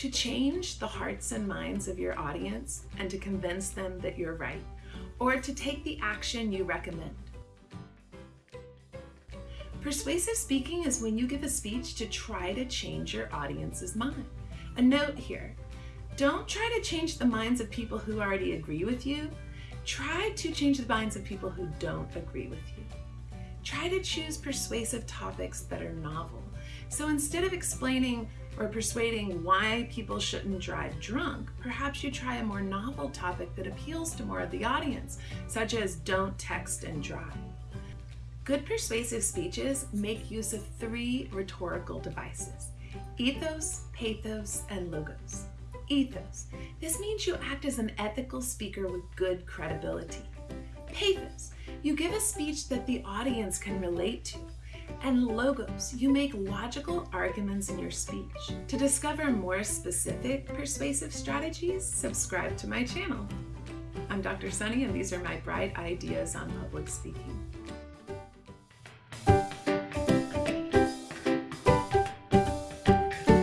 to change the hearts and minds of your audience and to convince them that you're right, or to take the action you recommend. Persuasive speaking is when you give a speech to try to change your audience's mind. A note here, don't try to change the minds of people who already agree with you. Try to change the minds of people who don't agree with you. Try to choose persuasive topics that are novel. So instead of explaining or persuading why people shouldn't drive drunk, perhaps you try a more novel topic that appeals to more of the audience, such as don't text and drive. Good persuasive speeches make use of three rhetorical devices, ethos, pathos, and logos. Ethos. This means you act as an ethical speaker with good credibility. Pathos. You give a speech that the audience can relate to. And logos. You make logical arguments in your speech. To discover more specific persuasive strategies, subscribe to my channel. I'm Dr. Sunny and these are my bright ideas on public speaking.